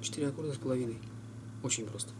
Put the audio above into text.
4 аккорда с половиной. Очень просто.